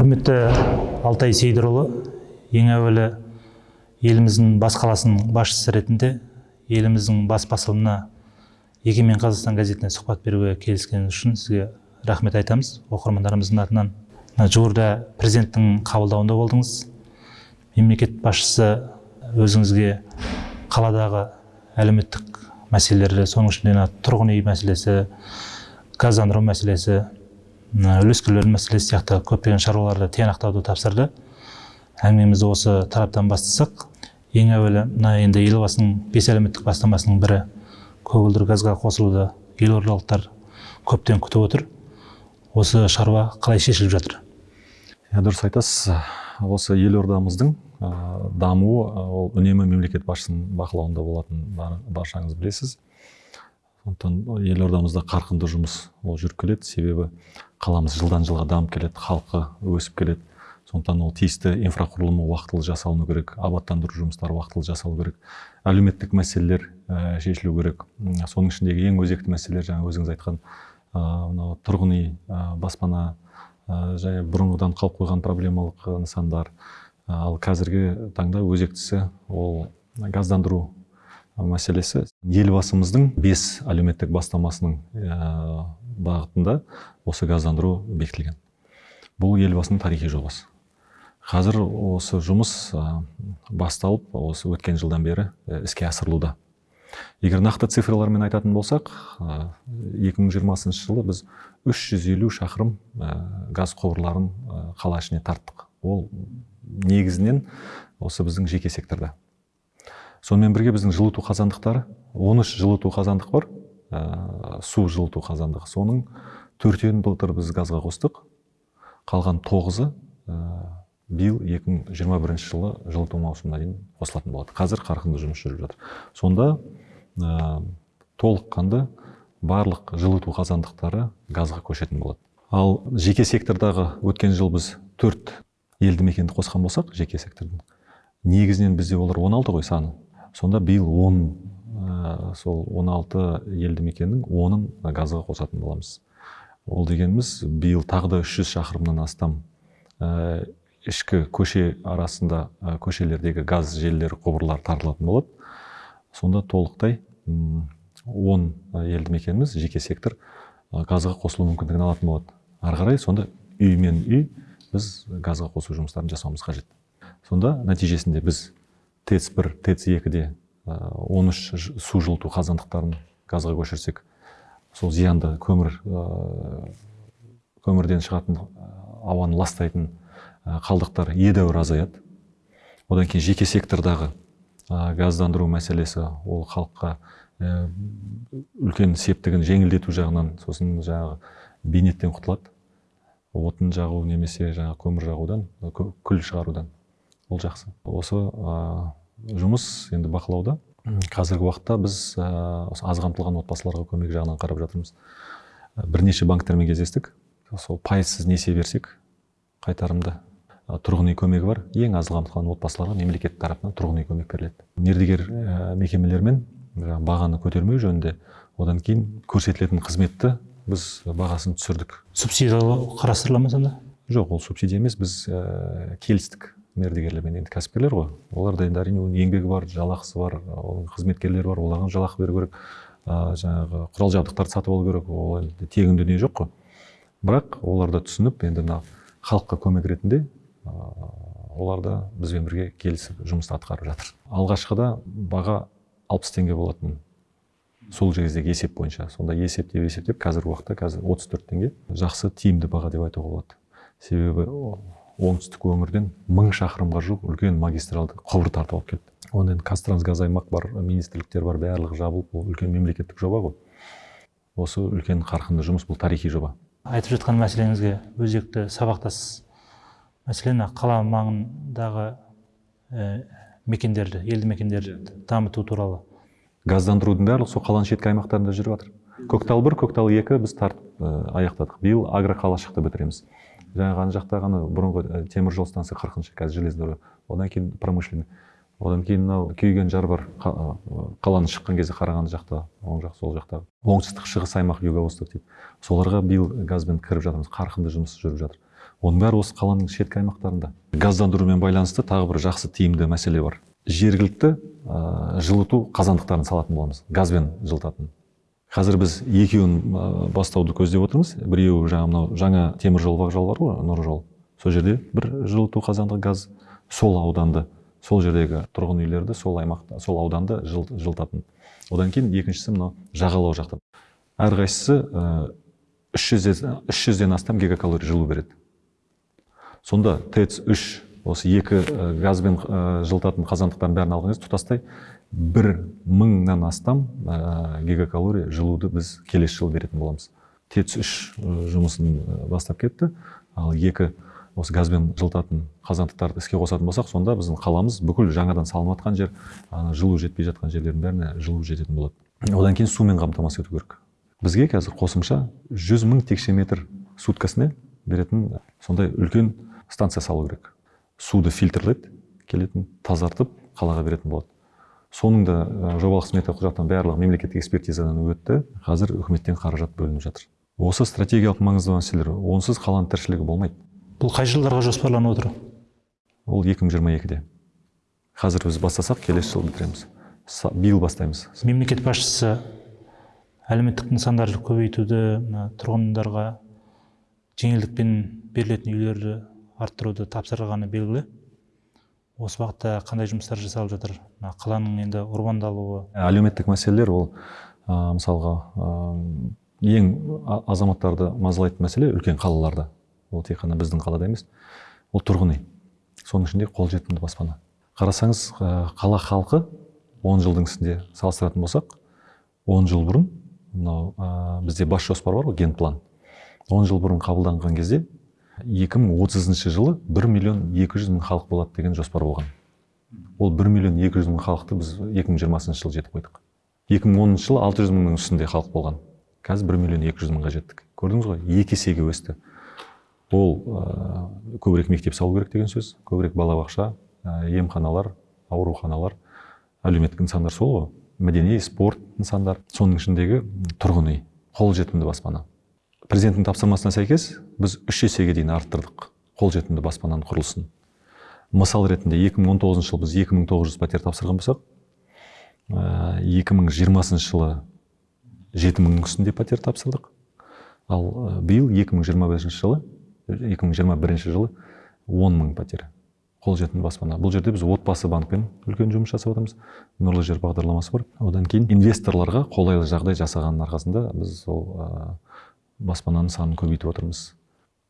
құрметті алтай сейдірұлы ең әуелі еліміздің бас қаласының басшысы ретінде еліміздің бас басылымына егемен қазақстан газетіне сұхбат беруге келіскеніңіз үшін сізге рахмет айтамыз. Оқырмандарымыздың атынан жуырда президенттің қабылдауында болдыңыз. Мемлекет басшысы өзіңізге қаладағы әлеуметтік мәселелерді соның ішінде тұрғын үй мәселесі газдандыру мәселесі үлескерлердің мәселесі сияқты көптеген шаруаларды тиянақтауды тапсырды. Әңгімемізді осы тараптан бастасақ ең әуелі мына енді елбасының бес әлеуметтік бастамасының бірі көгілдір газға қосылуды елордалықтар көптен күтіп отыр. Осы шаруа қалай шешіліп жатыр? Иә дұрыс айтасыз. Осы елордамыздың дамуы ол үнемі мемлекет басшысының бақылауында болатынын баршаңыз білесіз. Сондықтан елордамызда қарқынды жұмыс ол жүріп келеді себебі қаламыз жылдан жылға дамып келеді халқы өсіп келеді. Сондықтан ол тиісті инфрақұрылымы уақытылы жасалыну керек абаттандыру жұмыстары уақытылы жасалу керек. Әлеуметтік мәселелер ә, шешілу керек. Соның ішіндегі ең өзекті мәселелер жаңа өзіңіз айтқан мынау тұрғын үй ә, баспана ә, және бұрынғыдан қалып қойған проблемалық нысандар. Ал қазіргі таңда өзектісі ол газдандыру мәселесі елбасымыздың бес әлеуметтік бастамасының бағытында осы газдандыру бекітілген. Бұл елбасының тарихи жобасы. Қазір осы жұмыс басталып осы өткен жылдан бері іске асырылуда. Егер нақты цифрлармен айтатын болсақ 2020 жылы біз 350 шақырым газ құбырларын қала ішіне тарттық. Ол негізінен осы біздің жеке секторда. Сонымен бірге біздің жылыту қазандықтары 13 жылыту қазандық бар. Ә, су жылыту қазандығы соның төртеуін былтыр біз газға қостық. Қалған тоғызы ә, биыл 2021 жылы жылыту маусымына дейін қосылатын болады. Қазір қарқынды жұмыс жүріп жатыр. Сонда ә, толыққанды барлық жылыту қазандықтары газға көшетін болады. Ал жеке сектордағы өткен жыл біз төрт елді мекенді қосқан болсақ жеке сектордың негізінен бізде олар 16 ғой саны. Сонда биыл он ә, сол 16 елді мекеннің онын газға қосатын боламыз. Ол дегеніміз биыл тағы да 300 шақырымнан астам ә, ішкі көше арасында ә, көшелердегі газ желілері құбырлар тартылатын болады. Сонда толықтай 10 елді мекеніміз жеке сектор газға қосылу мүмкіндігін алатын болады. Ары қарай сонда үй мен үй біз газға қосу жұмыстарын жасауымыз қажет. Сонда нәтижесінде біз тэц бір тэц екіде он үш су жылыту қазандықтарын газға көшірсек сол зиянды көмір көмірден шығатын ауаны ластайтын қалдықтар едәуір азаяды. Одан кейін жеке сектордағы газдандыру мәселесі ол халыққа үлкен септігін жеңілдету жағынан сосын жаңағы бейнеттен құтылады. Отын жағу немесе жаңағы көмір жағудан күл шығарудан. Ол жақсы. Осы жұмыс енді бақылауда. Қазіргі уақытта біз осы аз қамтылған отбасыларға көмек жағынан қарап жатырмыз. Бірнеше банктермен кездестік. Сол пайызсыз несие берсек қайтарымды тұрғын үй көмегі бар. Ең аз қамтылған отбасыларға мемлекет тарапынан тұрғын үй көмек беріледі. Мердігер мекемелермен бағаны көтермеу жөнінде одан кейін көрсетілетін қызметті біз бағасын түсірдік. Субсидиялау қарастырыла ма сонда? Жоқ ол субсидия емес. Біз ә, келістік. Мердігерлермен енді кәсіпкерлер ғой. Оларда енді әрине оның еңбегі бар жалақысы бар оның қызметкерлері бар оларға жалақы беру керек. Ә, жаңағы құрал жабдықтарды сатып алу керек. Ол енді тегін дүние жоқ қой. Бірақ олар да түсініп енді мына халыққа көмек ретінде ә, олар да бізбен бірге келісіп жұмысты атқарып жатыр. Алғашқыда баға алпыс теңге болатын. Сол кездегі есеп бойынша. Сонда есептеп есептеп қазіргі уақытта қазір отыз төрт теңге. Жақсы тиімді баға деп айтуға болады. Себебі оңтүстік өңірден мың шақырымға жуық үлкен магистралды құбыр тартып алып келді. Оны енді қазтрансгаз аймақ бар министрліктер бар барлығы жабылып бұл үлкен мемлекеттік жоба ғой. Осы үлкен қарқынды жұмыс бұл тарихи жоба. Айтып жатқан мәселеңізге өзекті сабақтас мәселен қала маңындағы ә, мекендерді елді мекендерді дамыту туралы. Газдандырудың барлығы сол қаланың шеткі аймақтарында жүріп жатыр. Көктал бір көктал екі біз тартып ә, аяқтадық. Биыл агроқалашықты бітіреміз. Жаңағы ана жақта ғана бұрынғы темір жол станция қырқыншы қазір железный дорога одан кейін промышленный. Одан кейін мынау күйген жар бар қаланы шыққан кезде қарағанды жақта оң жақ сол жақта. Оңтүстік шығыс аймақ юго восток дейді. Соларға биыл газбен кіріп жатырмыз қарқынды жұмыс жүріп жатыр. Оның бәрі осы қаланың шеткі аймақтарында. Газдандырумен байланысты тағы бір жақсы тиімді мәселе бар. Жергілікті ә, жылыту қазандықтарын салатын боламыз. Газбен жылытатын. Қазір біз екеуін бастауды көздеп отырмыз. Біреуі жаңа мынау жаңа теміржол вокзал бар ғой нұрлы жол. Сол жерде бір жылыту қазандығы газ сол ауданды сол жердегі тұрғын үйлерді сол аймақта сол ауданды жыл, жылытатын. Одан кейін екіншісі мынау жағалау жақта. Әрқайсысы үш жүзден үш жүзден астам гигакалорий жылу береді. Сонда тэц үш осы екі газбен жылытатын қазандықтардың бәрін алған кезде тұтастай бір мыңнан астам ә, гигакалорий жылуды біз келесі жылы беретін боламыз. Тэц үш жұмысын бастап кетті. Ал екі осы газбен жылытатын қазандықтарды іске қосатын болсақ сонда біздің қаламыз бүкіл жаңадан салынып жатқан жер жылу жетпей жатқан жерлердің бәріне жылу жететін болады. Одан кейін сумен қамтамасыз ету керек. Бізге қазір қосымша жүз мың текше метр суткасына беретін сондай үлкен станция салу керек. Суды фильтрлайды келетін тазартып қалаға беретін болады. Соның да жобалық смета құжаттан барлығы мемлекеттік экспертизадан өтті. Қазір үкіметтен қаражат бөлініп жатыр. Осы стратегиялық маңызды мәселелер онсыз қаланың тіршілігі болмайды. Бұл қай жылдарға жоспарланып отыр? Ол 2022-де қазір біз бастасақ келесі жылы бітіреміз. Биыл бастаймыз. Мемлекет басшысы әлеуметтік нысандарды көбейтуді мына тұрғындарға жеңілдікпен берілетін үйлерді арттыруды тапсырғаны белгілі. Осы бағытта қандай жұмыстар жасалып жатыр? Қаланың енді урбандалуы. Әлеуметтік мәселелер ол ә, мысалға ә, ең азаматтарды мазалайтын мәселе үлкен қалаларда. Ол тек қана біздің қалада емес ол тұрғын үй. Соның ішінде қолжетімді баспана. Қарасаңыз ә, қала халқы 10 жылдың ішінде салыстыратын болсақ 10 жыл бұрын мынау ә, бізде бас жоспар бар ғой генплан. 10 жыл бұрын қабылданған кезде 2030 жылы 1 миллион 200 мың халық болады деген жоспар болған. Ол 1 миллион 200 мың халықты біз 2020 жылы жетіп қойдық. 2010 жылы 600 мыңның үстінде халық болған. Қазір 1 миллион 200 мыңға жеттік. Көрдіңіз ғой? Екі есеге өсті. Ол ә, көбірек мектеп салу керек деген сөз көбірек балабақша ә, емханалар ауруханалар әлеуметтік нысандар сол ғой. Мәдени спорт нысандар. Соның ішіндегі тұрғын үй қолжетімді баспана. Президенттің тапсырмасына сәйкес біз үш есеге дейін арттырдық қолжетімді баспананың құрылысын. Мысал ретінде 2019 жылы біз 2900 пәтер тапсырған болсақ екі мың жиырмасыншы жылы жеті мыңның үстінде пәтер тапсырдық. Ал биыл 2025 жылы 2021 жылы он мың пәтер қолжетімді баспана. Бұл жерде біз отбасы банкпен үлкен жұмыс жасап жатырмыз. Нұрлы жер бағдарламасы бар. Одан кейін инвесторларға қолайлы жағдай жасағанның арқасында біз сол баспананың санын көбейтіп отырмыз.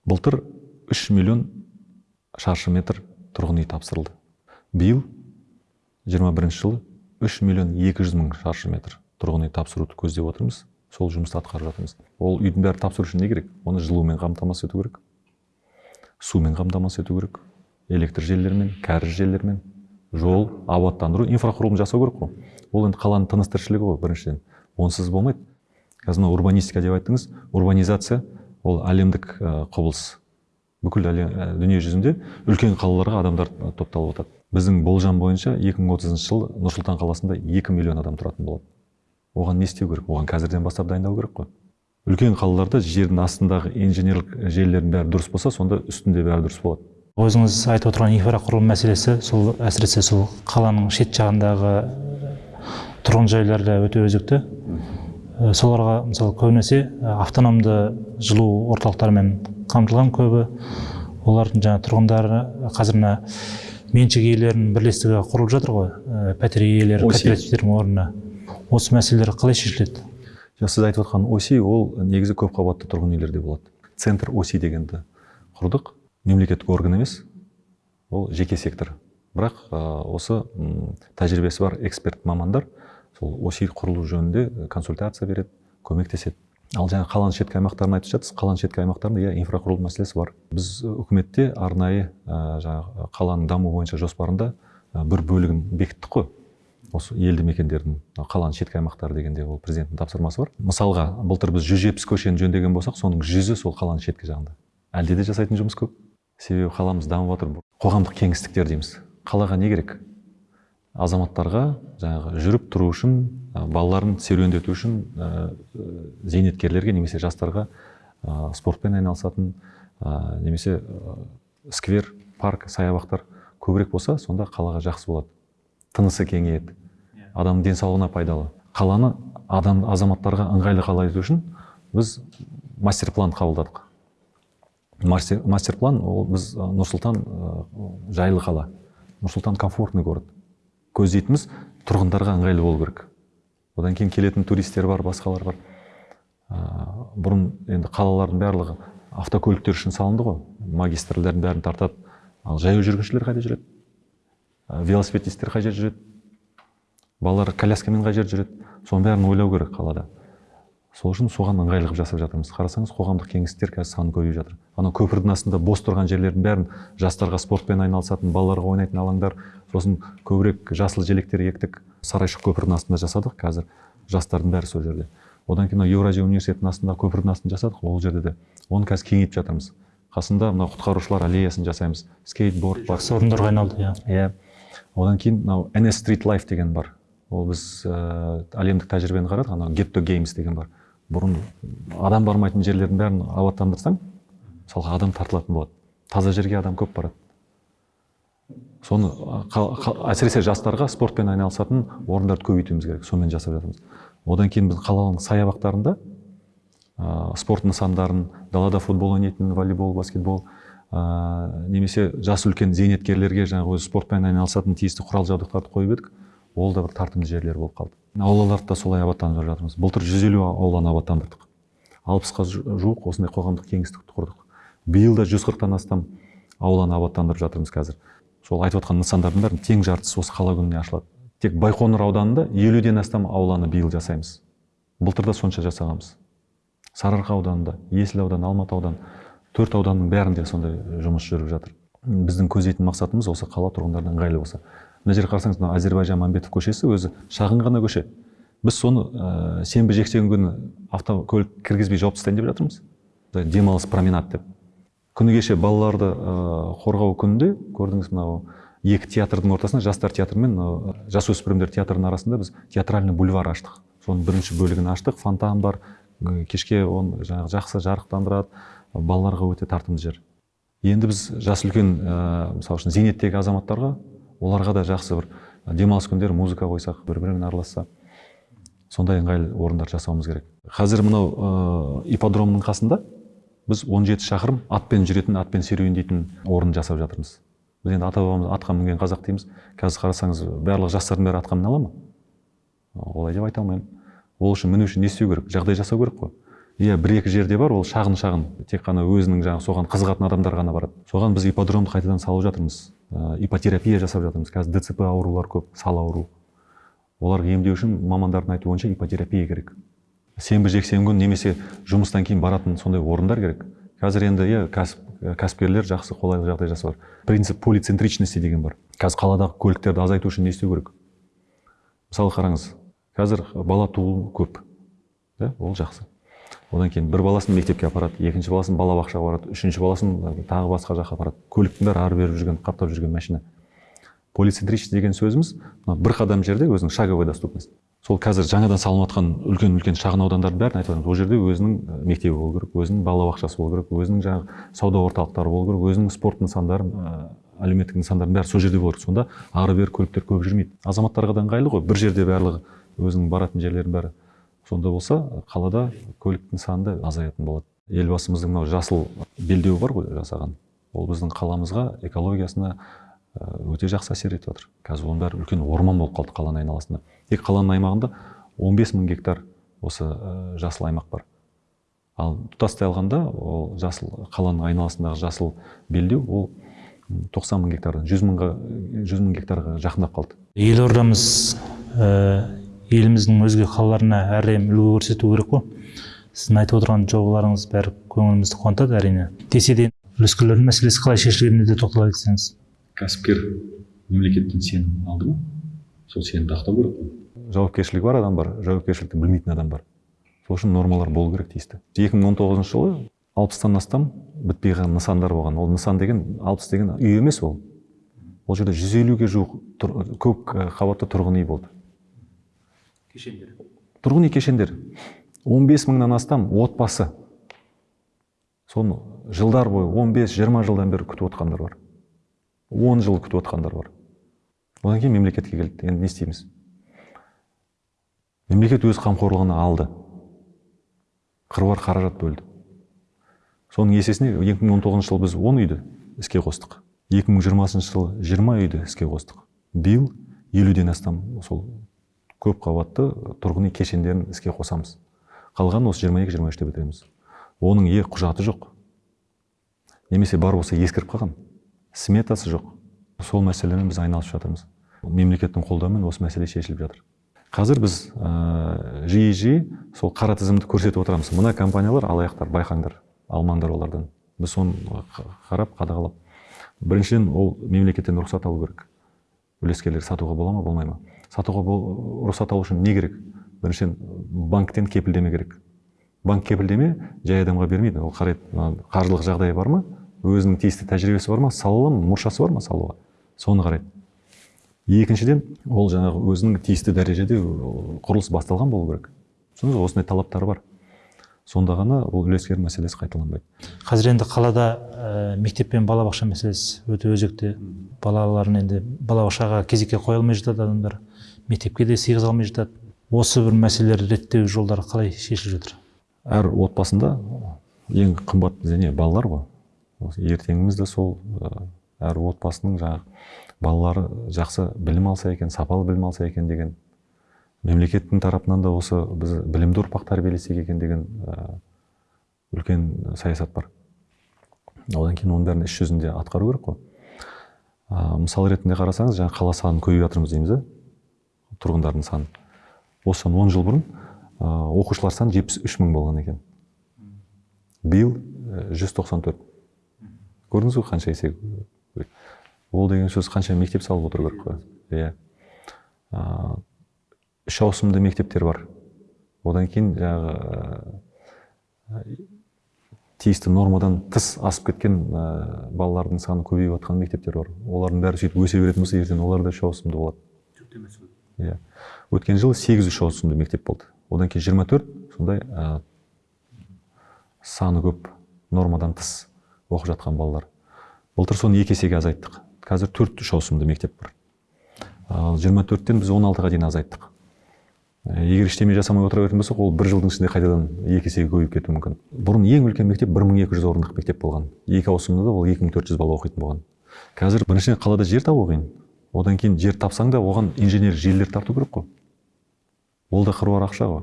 Былтыр 3 миллион шаршы метр тұрғын үй тапсырылды. Биыл 21 жылы 3 миллион 200 мың шаршы метр тұрғын үй тапсыруды көздеп отырмыз. Сол жұмысты атқарып жатырмыз. Ол үйдің бәрі тапсыру үшін не керек? Оны жылумен қамтамасыз ету керек. Сумен қамтамасыз ету керек. Электр желілерімен кәріз желілерімен жол абаттандыру инфрақұрылым жасау керек қой. Ол енді қаланың тыныс тіршілігі ғой біріншіден. Онсыз болмайды. Қазір мына урбанистика деп айттыңыз. Урбанизация ол әлемдік құбылыс. Бүкіл әлем дүние жүзінде үлкен қалаларға адамдар топталып жатады біздің болжам бойынша 2030 жылы нұр сұлтан қаласында 2 миллион адам тұратын болады. Оған не істеу керек? Оған қазірден бастап дайындау керек қой. Үлкен қалаларда жердің астындағы инженерлік желілердің бәрі дұрыс болса сонда үстінде бәрі дұрыс болады. Өзіңіз айтып отырған инфрақұрылым мәселесі сол әсіресе сол қаланың шет жағындағы тұрғын жайларда өте өзекті. Э, соларға мысалы көбінесе автономды жылу орталықтарымен қамтылған көбі. Олардың жаңа тұрғындары қазір мына меншік иелерінің бірлестігі құрылып жатыр ғой. Ә, пәтер иелері кооперативтердің орнына. Осы мәселелер қалай шешіледі? Жоқ сіз айтып отқан оси ол негізі көпқабатты тұрғын үйлерде болады. Центр оси дегенді құрдық. Мемлекеттік орган емес ол жеке сектор. Бірақ осы тәжірибесі бар эксперт мамандар сол оси құрылу жөнінде э, консультация береді көмектеседі. Ал жаңа қаланың шеткі аймақтарын айтып жатсыз қаланың шеткі аймақтарында иә инфрақұрылым мәселесі бар. Біз үкіметте арнайы ә, жаңағы қаланың даму бойынша жоспарында ә, бір бөлігін бекіттік қой. Осы елді мекендердің қаланың шеткі аймақтары дегенде ол президенттің тапсырмасы бар. Мысалға былтыр біз жүз жетпіс көшені жөндеген болсақ соның жүзі сол қаланың шеткі жағында. Әлде де жасайтын жұмыс көп. Себебі қаламыз дамып жатыр қоғамдық кеңістіктер дейміз. Қалаға не керек? Азаматтарға жаңағы жүріп тұру үшін балаларын серуендету үшін зейнеткерлерге немесе жастарға спортпен айналысатын ә, немесе ә, сквер парк саябақтар көбірек болса сонда қалаға жақсы болады. Тынысы кеңейеді. Адамның денсаулығына пайдалы. Қаланы адам азаматтарға ыңғайлы қала ету үшін біз мастер план қабылдадық. Мастер, мастер план ол біз ә, нұр сұлтан жайлы қала. Нұр сұлтан комфортный город. Көздейтініміз тұрғындарға ыңғайлы болу керек. Одан кейін келетін туристер бар басқалар бар. Ә, бұрын енді қалалардың барлығы автокөліктер үшін салынды ғой. Магистральдардың бәрін тартады. Ал жаяу жүргіншілер қайда жүреді? Ә, велосипедисттер қай жерде жүреді? Балалар коляскамен қай жерде жүреді? Соның бәрін ойлау керек қалада. Сол үшін соған ыңғайлы қылып жасап жатырмыз. Қарасаңыз қоғамдық кеңістер қазір саны көбейіп жатыр. Анау көпірдің астында бос тұрған жерлердің бәрін жастарға спортпен айналысатын балаларға ойнайтын алаңдар сосын көбірек жасыл желектер ектік сарайшық көпірдің астында жасадық қазір. Жастардың бәрі сол жерде. Одан кейін мынау еуразия университетінің астындағы көпірдің астында жасадық ол жерде де. Оны қазір кеңейтіп жатырмыз. Қасында мынау құтқарушылар аллеясын жасаймыз. Скейтборд бар. Орындарға айналды иә. Иә. Одан кейін мынау NS Street Life деген бар. Ол біз ә, әлемдік тәжірибені қарадық анау to games деген бар. Бұрын адам бармайтын жерлердің бәрін абаттандырсаң мысалға адам тартылатын болады. Таза жерге адам көп барады. Соны әсіресе жастарға спортпен айналысатын орындарды көбейтуіміз керек сонымен жасап жатырмыз. Одан кейін біз қаланың саябақтарында ә, спорт нысандарын далада футбол ойнайтын волейбол баскетбол ә, немесе жас үлкен зейнеткерлерге жаңағы өзі спортпен айналысатын тиісті құрал жабдықтарды қойып едік. Ол да бір тартымды жерлер болып қалды. Аулаларды да солай абаттандырып жатырмыз. Былтыр жүз елу ауланы абаттандырдық. Алпысқа жу- жуық осындай қоғамдық кеңістікті құрдық. Биыл да жүз қырықтан астам ауланы абаттандырып жатырмыз қазір. Сол айтып отқан нысандардың бәрін тең жартысы осы қала күніне ашылады. Тек байқоңыр ауданында елуден астам ауланы биыл жасаймыз. Былтыр да сонша жасағанбыз. Сарыарқа ауданында есіл ауданы алматы ауданы төрт ауданның бәрінде сондай жұмыс жүріп жатыр. Біздің көздейтін мақсатымыз осы қала тұрғындарына ыңғайлы болса. Мына жерге қарасаңыз мына әзірбайжан мәмбетов көшесі өзі шағын ғана көше. Біз соны ә, сенбі жексенбі күні автокөлік кіргізбей жауып тастайын деп жатырмыз. Демалыс променад деп. Күні кеше балаларды ә, қорғау күнінде көрдіңіз мынау екі театрдың ортасында жастар театры мен мынау жасөспірімдер театрының арасында біз театральный бульвар аштық. Соның бірінші бөлігін аштық. Фонтан бар. Кешке оны жаңағы жақсы жарықтандырады. Балаларға өте тартымды жер. Енді біз жас үлкен ә, мысалы үшін зейнеттегі азаматтарға оларға да жақсы бір демалыс күндері музыка қойсақ бір бірімен араласса сондай ыңғайлы орындар жасауымыз керек. Қазір мынау ә, ипподромның қасында біз 17 шақырым атпен жүретін атпен серуендейтін орын жасап жатырмыз. Біз енді ата бабамыз атқа мінген қазақ дейміз. Қазір қарасаңыз барлық жастардың бәрі атқа міне ала ма? Олай деп айта алмаймын. Ол үшін міну үшін не істеу керек? Жағдай жасау керек қой. Иә бір екі жерде бар ол шағын шағын тек қана өзінің жаңағы соған қызығатын адамдар ғана барады. Соған біз ипподромды қайтадан салып жатырмыз. Ә, иппотерапия жасап жатырмыз. Қазір дцп аурулар көп сал ауру. Оларды емдеу үшін мамандардың айтуы бойынша иппотерапия керек. Сенбі жексенбі күні немесе жұмыстан кейін баратын сондай орындар керек. Қазір енді иә кәсіп кәсіпкерлер жақсы қолайлы жағдай жасап жатыр. Принцип полицентричности деген бар. Қазір қаладағы көліктерді азайту үшін не істеу керек? Мысалы қараңыз қазір бала туу көп да? Ол жақсы. Одан кейін бір баласын мектепке апарады екінші баласын балабақшаға апарады үшінші баласын тағы басқа жаққа апарады. Көліктің бәрі ары бері жүрген қаптап жүрген машина. Полицентричность деген сөзіміз мына бір қадам жерде өзінің шаговой доступность сол қазір жаңадан салынып жатқан үлкен үлкен шағын аудандардың бәрін айтып жатырмыз ол жерде өзінің мектебі болу керек өзінің балабақшасы болу керек өзінің жаңағы сауда орталықтары болу керек өзінің спорт нысандары әлеуметтік нысандардың бәрі сол жерде болу керек. Сонда ары бері көліктер көп жүрмейді. Азаматтарға да ыңғайлы ғой. Бір жерде барлығы өзінің баратын жерлерінің бәрі. Сонда болса қалада көлік нысаны да азаятын болады. Елбасымыздың мынау жасыл белдеуі бар ғой жасаған. Ол біздің қаламызға экологиясына ә, өте жақсы әсер етіп жатыр қазір оның бәрі үлкен орман болып қалды қаланың айналасында. Тек қаланың аймағында 15 мың гектар осы ә, жасыл аймақ бар. Ал тұтастай алғанда ол жасыл қаланың айналасындағы жасыл белдеу ол м, 90 мың гектардан 100 мыңға 100 мың гектарға жақындап қалды. Елордамыз ә, еліміздің өзге қалаларына әрдайым үлгі көрсету керек қой. Сіздің айтып отырған жобаларыңыз бәрі көңілімізді қуантады әрине. Десе де үлескерлердің мәселесі қалай шешілгеніне де тоқтала кетсеңіз. Кәсіпкер мемлекеттен сенім алды ма? Сол сенімді ақтау керек қой. Жауапкершілігі бар адам бар жауапкершілікті білмейтін адам бар. Сол үшін нормалар болу керек тиісті. Екі мың он тоғызыншы жылы алпыстан астам бітпей қалған нысандар болған. Ол нысан деген алпыс деген үй емес ол. Ол жерде жүз елуге жуық тұр- көп қабатты тұрғын үй болды. Тұрғын үй кешендер. 15 мыңнан астам отбасы. Соны жылдар бойы 15-20 жылдан бері күтіп отқандар бар. 10 жыл күтіп отқандар бар. Одан кейін мемлекетке келді. Енді не істейміз? Мемлекет өз қамқорлығына алды. Қыруар қаражат бөлді. Соның есесіне 2019 жылы біз 10 үйді іске қостық. 2020 жылы 20 үйді іске қостық. Биыл елуден астам сол көп қабатты тұрғын үй кешендерін іске қосамыз. Қалғанын осы 22-23-те бітіреміз оның е құжаты жоқ. Немесе бар болса ескіріп қалған. Сметасы жоқ. Сол мәселемен біз айналысып жатырмыз. Мемлекеттің қолдауымен осы мәселе шешіліп жатыр. Қазір біз ә, жиі жиі сол қара тізімді көрсетіп отырамыз. Мына компаниялар алаяқтар байқаңдар алмаңдар олардан. Біз соны қа- қарап қадағалап. Біріншіден ол мемлекеттен рұқсат алу керек. Үлескерлер сатуға бола ма болмай ма? Сатуға бол, рұқсат алу үшін не керек? Біріншіден банктен кепілдеме керек. Банк кепілдеме жай адамға бермейді. Ол қарайды қаржылық жағдайы бар ма? Өзінің тиісті тәжірибесі бар ма? Сала ала ма? Мұршасы бар ма салуға? Соны қарайды. Екіншіден ол жаңағы өзінің тиісті дәрежеде құрылыс басталған болу керек. Түсіндіңіз осындай талаптары бар. Сонда ғана ол үлескер мәселесі қайталанбайды. Қазір енді қалада ә, мектеп пен балабақша мәселесі өте өзекті. Балаларын енді балабақшаға кезекке қоя алмай жатады адамдар. Мектепке де сыйғыза алмай жатады. Осы бір мәселелерді реттеу жолдары қалай шешіліп жатыр? Әр отбасында ең қымбат не балалар ғой. Ертеңіміз де сол ә, әр отбасының жаңағы балалары жақсы білім алса екен сапалы білім алса екен деген мемлекеттің тарапынан да осы біз білімді ұрпақ тәрбиелесек екен деген ә, үлкен саясат бар. Одан кейін оның бәрін іс жүзінде атқару керек қой. Ә, мысал ретінде қарасаңыз жаңа қала санын көбейтіп жатырмыз дейміз да тұрғындардың саны. Осыдан он жыл бұрын оқушылар саны жетпіс үш мың болған екен. Биыл жүз тоқсан төрт. Көрдіңіз ғой қанша есе ол деген сөз қанша мектеп салып отыру керек қой? Иә. Үш ауысымды мектептер бар. Одан кейін жаңағы тиісті нормадан тыс асып кеткен балалардың саны көбейіп жатқан мектептер бар. Олардың бәрі сөйтіп өсе беретін болса ертең олар да үш ауысымды болады. Иә. Өткен жылы сегіз үш ауысымды мектеп болды. Одан кейін 24 сондай ә, саны көп нормадан тыс оқып жатқан балалар. Былтыр соны екі есеге азайттық. Қазір төрт үш ауысымды мектеп бар ал 24-тен біз 16-ға дейін азайттық. Ә, егер ештеме жасамай отыра беретін болсақ ол бір жылдың ішінде қайтадан екі есеге көбейіп кетуі мүмкін. Бұрын ең үлкен мектеп 1200 орындық мектеп болған. Екі ауысымда да ол 2400 бала оқитын болған. Қазір біріншіден қалада жер табу қиын. Одан кейін жер тапсаң да оған инженер желілер тарту керек қой. Ол да қыруар ақша ғой.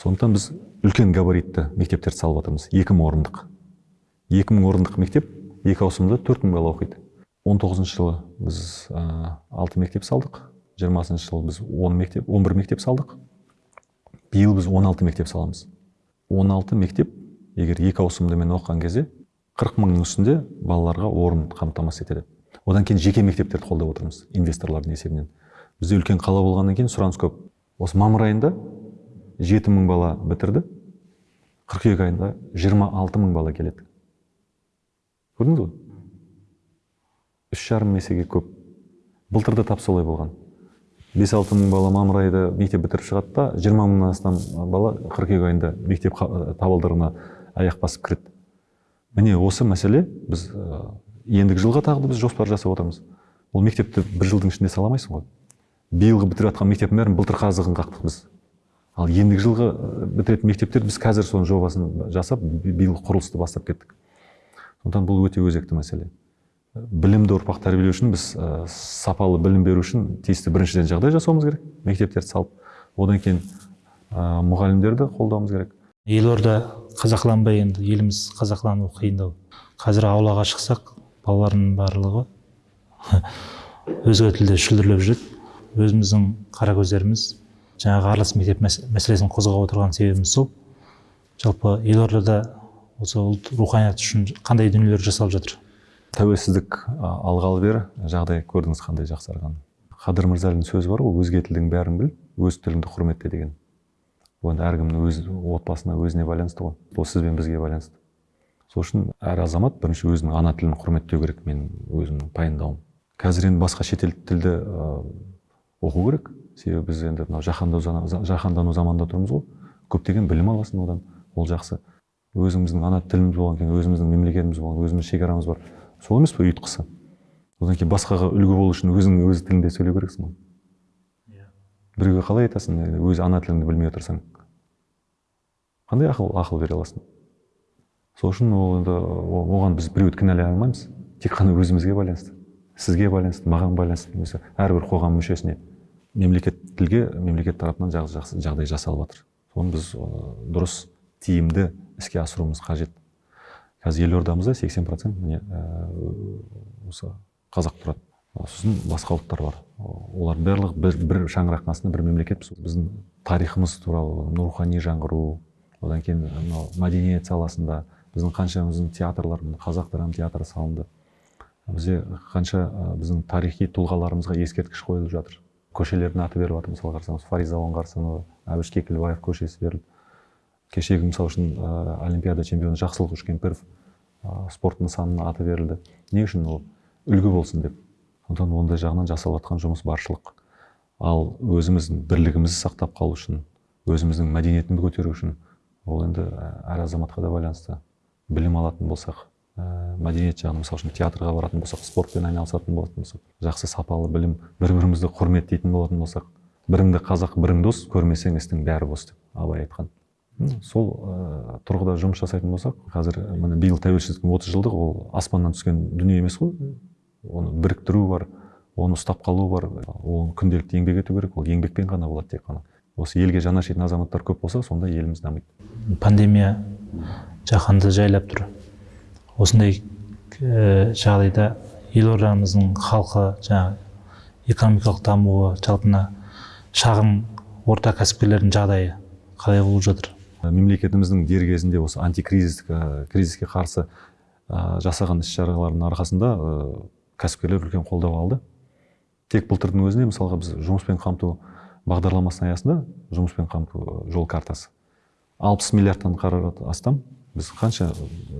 Сондықтан біз үлкен габаритті мектептерді салып жатырмыз. Екі мың орындық. Екі мың орындық мектеп екі ауысымда төрт мың бала оқиды. Он тоғызыншы жылы біз алты мектеп салдық. Жиырмасыншы жылы біз он мектеп он бір мектеп салдық. Биыл біз 16 мектеп саламыз. 16 мектеп егер екі ауысымдымен оқыған кезде 40 мыңның үстінде балаларға орын қамтамасыз етеді. Одан кейін жеке мектептерді қолдап отырмыз инвесторлардың есебінен. Бізде үлкен қала болғаннан кейін сұраныс көп. Осы мамыр айында 7 мың бала бітірді. қыркүйек айында 26 мың бала келеді. Көрдіңіз ғой? Үш жарым есеге көп. Былтыр да тап солай болған. бес алты мың бала мамыр айында мектеп бітіріп шығады да жиырма мыңнан астам бала қыркүйек айында мектеп қа- табалдырығына аяқ басып кіреді. Міне осы мәселе біз ә, ендігі жылға тағы да біз жоспар жасап отырмыз. Ол мектепті бір жылдың ішінде сала алмайсың ғой. Биылғы бітіріп жатқан мектептің бәрін былтыр қазығын қақтық біз. Ал ендігі жылғы бітіретін мектептер біз қазір соның жобасын жасап би- биыл құрылысты бастап кеттік. Сондықтан бұл өте өзекті мәселе. Білімді ұрпақ тәрбиелеу үшін біз ә, сапалы білім беру үшін тиісті біріншіден жағдай жасауымыз керек мектептерді салып. Одан кейін ә, мұғалімдерді қолдауымыз керек. Елорда қазақыланбай енді еліміз қазақылану қиындау. Қазір аулаға шықсақ балалардың барлығы өзге тілде шүлдірлеп жүреді. Өзіміздің қара көздеріміз жаңағы аралас мектеп мәс- мәселесін қозғап отырған себебіміз сол. Жалпы елордада осы ұлт руханият үшін қандай дүниелер жасалып жатыр? Тәуелсіздік алғалы бері жағдай көрдіңіз қандай жақсарғанын. Қадыр мырзалин сөзі бар ғой өзге тілдің бәрін біл өз тіліңді құрметте деген. Бұл енді әркімнің өз отбасына өзіне байланысты ғой. Ол сіз бен бізге байланысты. Сол үшін әр азамат бірінші өзінің ана тілін құрметтеу керек менің өзімнің пайымдауым. Қазір енді басқа шетел тілді оқу керек. Себебі біз енді мынау жаһандану жаһандану заманында тұрмыз ғой. Көптеген білім аласың одан ол жақсы. Өзіміздің ана тіліміз болғаннан кейін өзіміздің мемлекетіміз болған өзіміздің шекарамыз бар. Сол емес пе ұйытқысы? Одан кейін басқаға үлгі болу үшін өзің өз тіліңде сөйлеу керексің ғой. Біреуге қалай айтасың өз ана тіліңді білмей отырсаң? Қандай ақыл ақыл бере аласың? Сол үшін ол енді оған біз біреуді кінәлай алмаймыз. Тек қана өзімізге байланысты. Сізге байланысты маған байланысты немесе әрбір қоғам мүшесіне мемлекет тілге мемлекет тарапынан жақсы, жағдай жасалып жатыр. Соны біз дұрыс тиімді іске асыруымыз қажет. Қазір елордамызда 80 процент міне ә, осы қазақ тұрады. Сосын басқа ұлттар бар. Олар барлығы бір, бір шаңырақтың астында бір мемлекетпіз біздің тарихымыз туралы рухани жаңғыру одан кейін мынау мәдениет саласында біздің қаншамыздың театрлар қазақ драма театры салынды. Бізде қанша біздің тарихи тұлғаларымызға ескерткіш қойылып жатыр. Көшелердің аты беріліп жатыр мысалы қарасаңыз фариза оңғарсынова әбіш кекілбаев көшесі берілді кешегі мысалы үшін олимпиада чемпионы жақсылық үшкемпіров спорт нысанына аты берілді. Не үшін ол? Үлгі болсын деп. Сондықтан ондай жағынан жасалып жатқан жұмыс баршылық. Ал өзіміздің бірлігімізді сақтап қалу үшін өзіміздің мәдениетімізді көтеру үшін ол енді әр азаматқа да байланысты. Білім алатын болсақ ә, мәдениет жағынан мысалы үшін театрға баратын болсақ спортпен айналысатын болатын болсақ жақсы сапалы білім бір бірімізді құрметтейтін болатын болсақ біріңді қазақ бірің дос көрмесең істің бәрі бос деп абай айтқан. Сол ә, тұрғыда жұмыс жасайтын болсақ қазір міне биыл тәуелсіздіктің отыз жылдығы ол аспаннан түскен дүние емес қой. Оны біріктіру бар оны ұстап қалу бар ол күнделікті еңбек ету керек ол еңбекпен ғана болады тек қана. Осы елге жаны ашитын азаматтар көп болса сонда еліміз дамиды. Пандемия жаһанды жайлап тұр. Осындай ә, жағдайда елордамыздың халқы жаңағы экономикалық дамуы жалпы мына шағын орта кәсіпкерлердің жағдайы қалай болып жатыр? Мемлекетіміздің дер кезінде осы антикризистік кризиске қарсы ә, жасаған іс шараларының арқасында ә, кәсіпкерлер үлкен қолдау алды. Тек былтырдың өзінде мысалға біз жұмыспен қамту бағдарламасының аясында жұмыспен қамту жол картасы алпыс миллиардтан қаражат астам. Біз қанша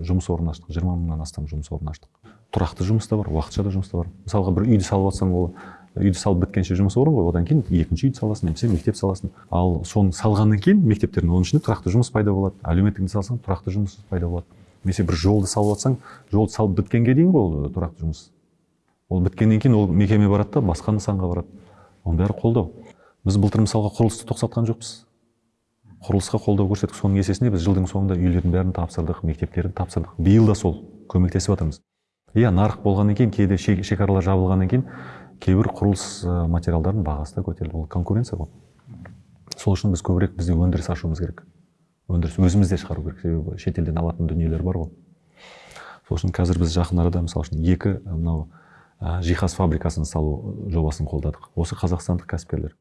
жұмыс орнын аштық? Жиырма мыңнан астам жұмыс орнын аштық. Тұрақты жұмыс та бар уақытша да жұмыс та бар. Мысалға бір үйді салып жатсаң ол үйді салып біткенше жұмыс орын ғой. Одан кейін екінші үйді саласың немесе мектеп саласың. Ал соны салғаннан кейін мектептердің оның ішінде тұрақты жұмыс пайда болады. Әлеуметтік салсаң тұрақты жұмыс пайда болады. Немесе бір жолды салып жатсаң жолды салып біткенге дейін ғой ол тұрақты жұмыс. Ол біткеннен кейін ол мекеме барады да басқа нысанға барады. Оның бәрі қолдау. Біз былтыр мысалға құрылысты тоқтатқан жоқпыз. Құрылысқа қолдау көрсеттік соның есесіне біз жылдың соңында үйлердің бәрін тапсырдық мектептерді тапсырдық. Биыл да сол көмектесіп жатырмыз. Иә нарық болғаннан кейін кейде ше- шекаралар жабылғаннан кейін кейбір құрылыс материалдарының бағасы да көтерілді. Ол конкуренция ғой. Сол үшін біз көбірек бізде өндіріс ашуымыз керек. Өндіріс өзімізде шығару керек. Себебі шетелден алатын дүниелер бар ғой. Сол үшін қазір біз жақын арада мысалы үшін екі мынау жиһаз фабрикасын салу жобасын қолдадық. Осы қазақстандық кәсіпкерлер.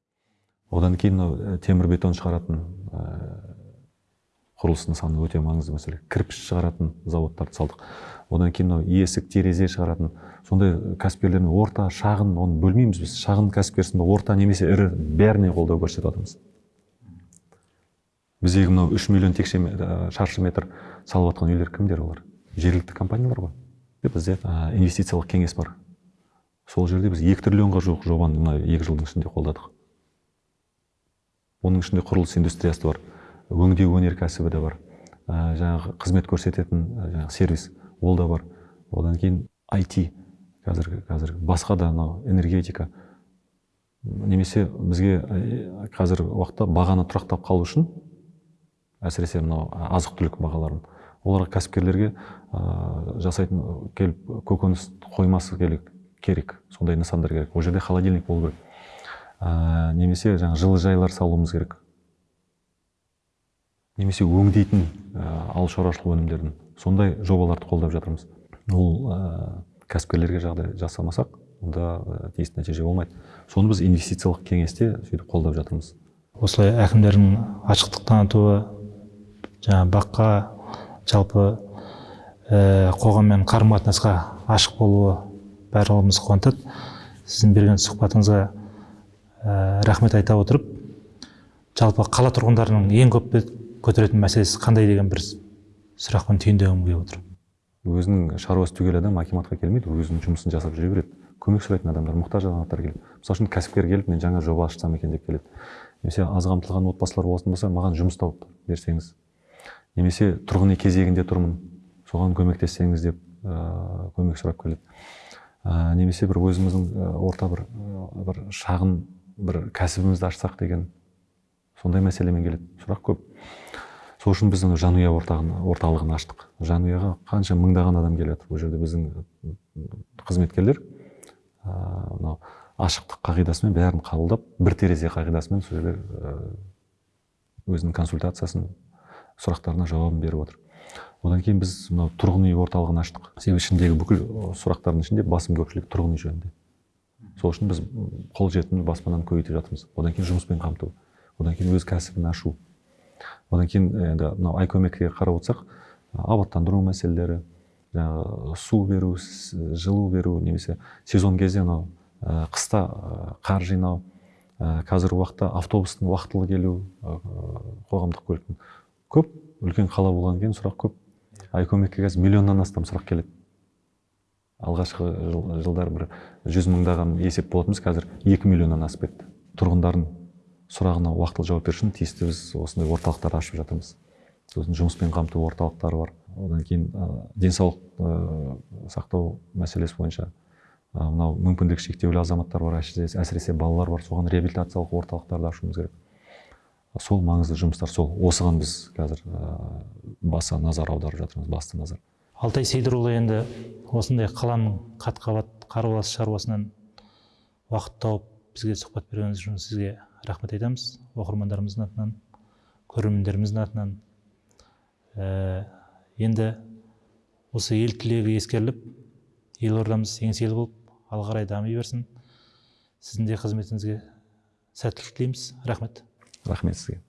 Одан кейін мынау темір бетон шығаратын ә, құрылыс нысаны өте маңызды мәселе. Кірпіш шығаратын заводтарды салдық. Одан кейін мынау есік терезе шығаратын. Сондай кәсіпкерлермен орта шағын оны бөлмейміз біз шағын кәсіпкерсің орта немесе ірі бәріне қолдау көрсетіп жатырмыз. Біздегі мынау үш миллион текше шаршы метр салып жатқан үйлер кімдер олар? Жергілікті компаниялар ғой. Бізде ә, инвестициялық кеңес бар. Сол жерде біз екі триллионға жуық жобаны мына екі жылдың ішінде қолдадық. Оның ішінде құрылыс индустриясы бар өңдеу өнеркәсібі де бар жаңағы қызмет көрсететін жаңағы сервис ол да бар. Одан кейін IT қазір қазір басқа да мынау энергетика. Немесе бізге қазіргі уақытта бағаны тұрақтап қалу үшін әсіресе мынау азық түлік бағаларын. Оларға кәсіпкерлерге ә, жасайтын келіп көкөніс қоймасы керек керек. Сондай нысандар керек. Ол жерде холодильник болу керек. Ә, немесе жаңа жылыжайлар салуымыз керек. Немесе өңдейтін ә, ауыл шаруашылық өнімдерін. Сондай жобаларды қолдап жатырмыз. Ол ә, кәсіпкерлерге жағдай жасамасақ онда ә, тиісті нәтиже болмайды. Соны біз инвестициялық кеңесте сөйтіп қолдап жатырмыз. Осылай әкімдердің ашықтық танытуы жаңағы баққа жалпы ә, қоғаммен қарым қатынасқа ашық болуы барлығымызды қуантады. Сіздің берген сұхбатыңызға ә, рахмет айта отырып жалпы қала тұрғындарының ең көп көтеретін мәселесі қандай деген бір сұрақпен түйіндегім келіп отыр. Өзінің шаруасы түгел адам акиматқа келмейді өзінің жұмысын жасап жүре береді көмек сұрайтын адамдар мұқтаж азаматтар келеді. Мысалы үшін кәсіпкер келіп мен жаңа жоба ашсам екен деп келеді. Немесе аз қамтылған отбасылар болатын болса маған жұмыс тауып берсеңіз немесе тұрғын үй кезегінде тұрмын соған көмектессеңіз деп ә, көмек сұрап келеді. Ә, немесе бір өзіміздің орта бір бір шағын бір кәсібімізді ашсақ деген сондай мәселемен келеді. Сұрақ көп. Сол үшін біз жанұя орталығын аштық. Жанұяға қанша мыңдаған адам келеді бұл жерде біздің қызметкерлер. Ә, мынау ашықтық қағидасымен бәрін қабылдап бір терезе қағидасымен сол жерде ә, өзінің консультациясын сұрақтарына жауабын беріп отыр. Одан кейін біз мынау тұрғын үй орталығын аштық. Себебі ішіндегі бүкіл сұрақтардың ішінде басым көпшілік тұрғын үй жөнінде. Сол үшін біз қолжетімді баспананы көбейтіп жатырмыз. Одан кейін жұмыспен қамту одан кейін өз кәсібін ашу. Одан кейін енді мынау айкөмекке қарап отырсақ абаттандыру мәселелері жаңағы су беру жылу беру немесе сезон кезде мынау қыста қар жинау қазіргі уақытта автобустың уақытылы келу қоғамдық көліктің көп үлкен қала болғаннан кейін сұрақ көп. Айкөмекке қазір миллионнан астам сұрақ келеді. Алғашқы жыл- жылдары бір жүз мыңдаған есеп болатынбыз. Қазір екі миллионнан асып кетті. Тұрғындардың сұрағына уақытылы жауап беру үшін тиісті біз осындай орталықтар ашып жатырмыз. Сосын жұмыспен қамту орталықтары бар. Одан кейін ә, денсаулық ә, сақтау мәселесі бойынша мынау мүмкіндігі шектеулі азаматтар бар әсіресе, балалар бар. Соған реабилитациялық орталықтарды ашуымыз керек. Сол маңызды жұмыстар сол. Осыған біз қазір баса назар аударып жатырмыз басты назар. Алтай сейдірұлы енді осындай қаланың қат қабат қарбалас шаруасынан уақыт тауып бізге сұхбат бергеніңіз үшін сізге рахмет айтамыз. Оқырмандарымыздың атынан көрермендеріміздің атынан. Ә, енді осы ел тілегі ескеріліп елордамыз еңселі болып ары қарай дами берсін. Сіздің де қызметіңізге сәттілік тілейміз. Рахмет. Рахмет сізге.